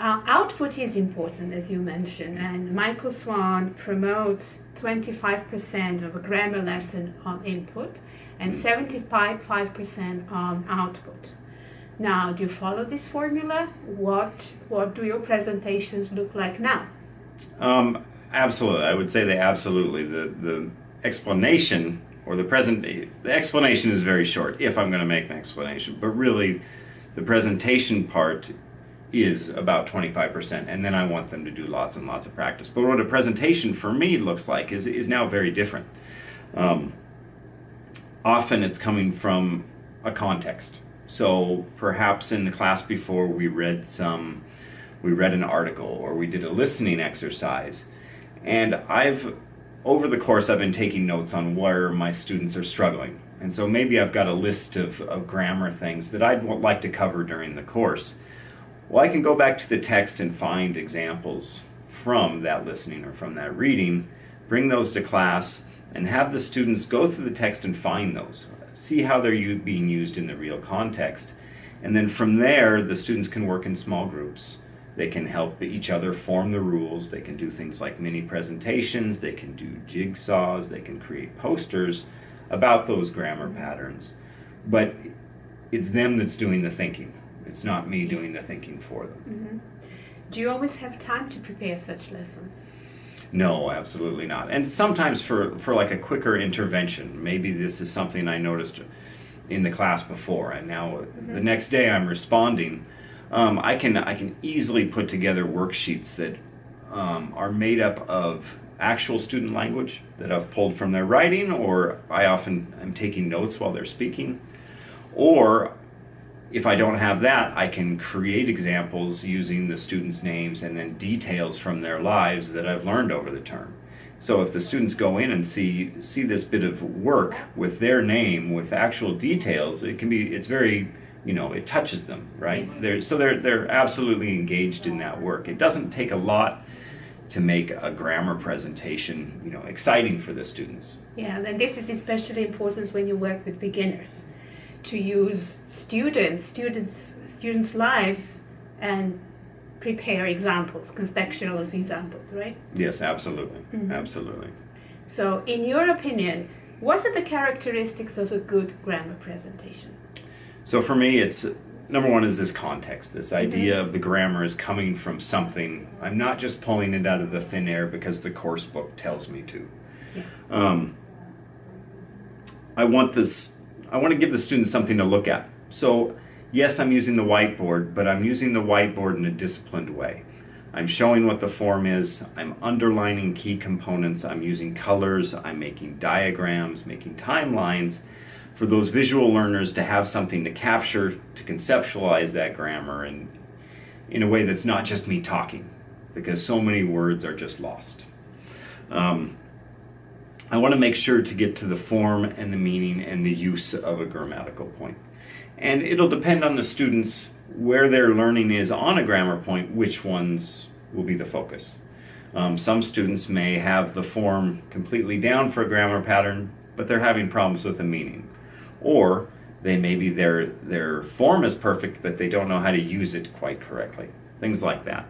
Uh, output is important, as you mentioned, and Michael Swan promotes 25% of a grammar lesson on input and 75% on output. Now, do you follow this formula? What, what do your presentations look like now? Um, absolutely. I would say they absolutely. The, the explanation or the present, the explanation is very short if I'm going to make an explanation, but really the presentation part is about 25% and then I want them to do lots and lots of practice. But what a presentation for me looks like is, is now very different. Um, often it's coming from a context. So perhaps in the class before we read some, we read an article or we did a listening exercise and I've, over the course I've been taking notes on where my students are struggling. And so maybe I've got a list of, of grammar things that I'd like to cover during the course. Well, I can go back to the text and find examples from that listening or from that reading, bring those to class, and have the students go through the text and find those. See how they're being used in the real context. And then from there, the students can work in small groups. They can help each other form the rules. They can do things like mini presentations. They can do jigsaws. They can create posters about those grammar patterns. But it's them that's doing the thinking. It's not me doing the thinking for them. Mm -hmm. Do you always have time to prepare such lessons? No, absolutely not. And sometimes for, for like a quicker intervention, maybe this is something I noticed in the class before, and now mm -hmm. the next day I'm responding. Um, I can I can easily put together worksheets that um, are made up of actual student language that I've pulled from their writing, or I often am taking notes while they're speaking, or if I don't have that, I can create examples using the students' names and then details from their lives that I've learned over the term. So if the students go in and see see this bit of work with their name, with actual details, it can be, it's very, you know, it touches them, right? They're, so they're, they're absolutely engaged in that work. It doesn't take a lot to make a grammar presentation, you know, exciting for the students. Yeah, and this is especially important when you work with beginners to use students, students, students' lives and prepare examples, contextual examples, right? Yes, absolutely, mm -hmm. absolutely. So, in your opinion, what are the characteristics of a good grammar presentation? So for me, it's number one is this context, this mm-hmm. idea mm -hmm. of the grammar is coming from something. I'm not just pulling it out of the thin air because the course book tells me to. Yeah. Um, I want this I want to give the students something to look at. So yes, I'm using the whiteboard, but I'm using the whiteboard in a disciplined way. I'm showing what the form is, I'm underlining key components, I'm using colors, I'm making diagrams, making timelines for those visual learners to have something to capture, to conceptualize that grammar and in a way that's not just me talking, because so many words are just lost. Um, I want to make sure to get to the form and the meaning and the use of a grammatical point. And it'll depend on the students where their learning is on a grammar point, which ones will be the focus. Um, some students may have the form completely down for a grammar pattern, but they're having problems with the meaning. Or they maybe their, their form is perfect, but they don't know how to use it quite correctly. Things like that.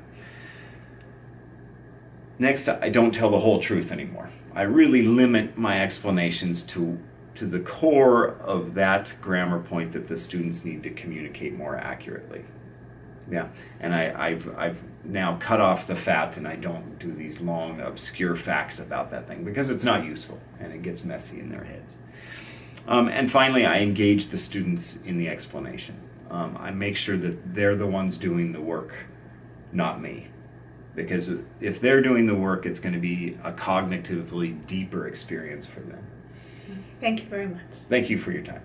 Next, I don't tell the whole truth anymore. I really limit my explanations to, to the core of that grammar point that the students need to communicate more accurately. Yeah, and I, have I've now cut off the fat and I don't do these long, obscure facts about that thing because it's not useful and it gets messy in their heads. Um, and finally, I engage the students in the explanation. Um, I make sure that they're the ones doing the work, not me because if they're doing the work, it's going to be a cognitively deeper experience for them. Thank you very much. Thank you for your time.